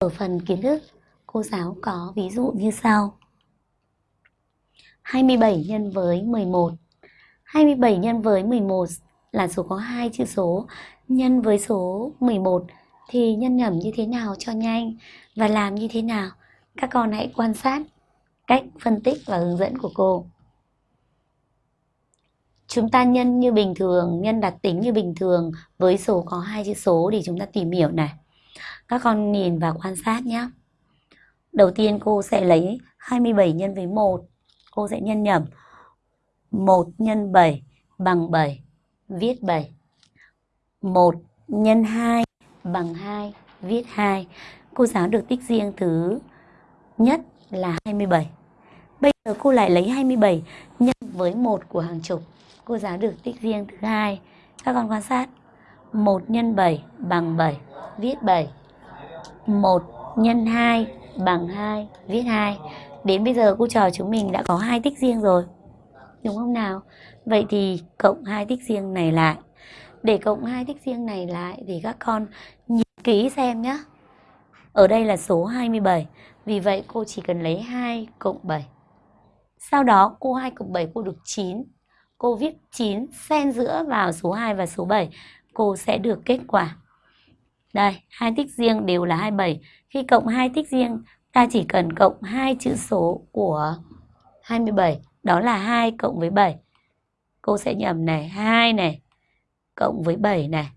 Ở phần kiến thức, cô giáo có ví dụ như sau. 27 nhân với 11. 27 nhân với 11 là số có hai chữ số. Nhân với số 11 thì nhân nhẩm như thế nào cho nhanh và làm như thế nào? Các con hãy quan sát cách phân tích và hướng dẫn của cô. Chúng ta nhân như bình thường, nhân đặt tính như bình thường với số có hai chữ số để chúng ta tìm hiểu này. Các con nhìn và quan sát nhé. Đầu tiên cô sẽ lấy 27 nhân với 1. Cô sẽ nhân nhầm 1 nhân 7 bằng 7. Viết 7. 1 nhân 2 bằng 2. Viết 2. Cô giáo được tích riêng thứ nhất là 27. Bây giờ cô lại lấy 27 nhân với 1 của hàng chục. Cô giáo được tích riêng thứ hai. Các con quan sát. 1 nhân 7 bằng 7. Viết 7. 1 nhân 2 bằng 2, viết 2. Đến bây giờ cô trò chúng mình đã có hai tích riêng rồi. Đúng không nào? Vậy thì cộng hai tích riêng này lại. Để cộng hai tích riêng này lại thì các con nhìn kỹ xem nhé. Ở đây là số 27. Vì vậy cô chỉ cần lấy 2 cộng 7. Sau đó cô 2 cộng 7 cô được 9. Cô viết 9 xen giữa vào số 2 và số 7. Cô sẽ được kết quả đây, hai tích riêng đều là 27. Khi cộng hai tích riêng, ta chỉ cần cộng hai chữ số của 27, đó là 2 cộng với 7. Cô sẽ nhầm này, 2 này cộng với 7 này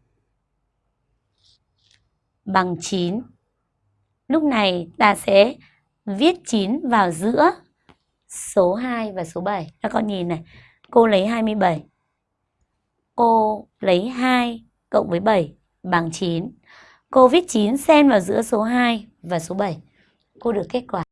bằng 9. Lúc này ta sẽ viết 9 vào giữa số 2 và số 7. Các con nhìn này, cô lấy 27. Cô lấy 2 cộng với 7 bằng 9. Cô viết 9 xen vào giữa số 2 và số 7. Cô được kết quả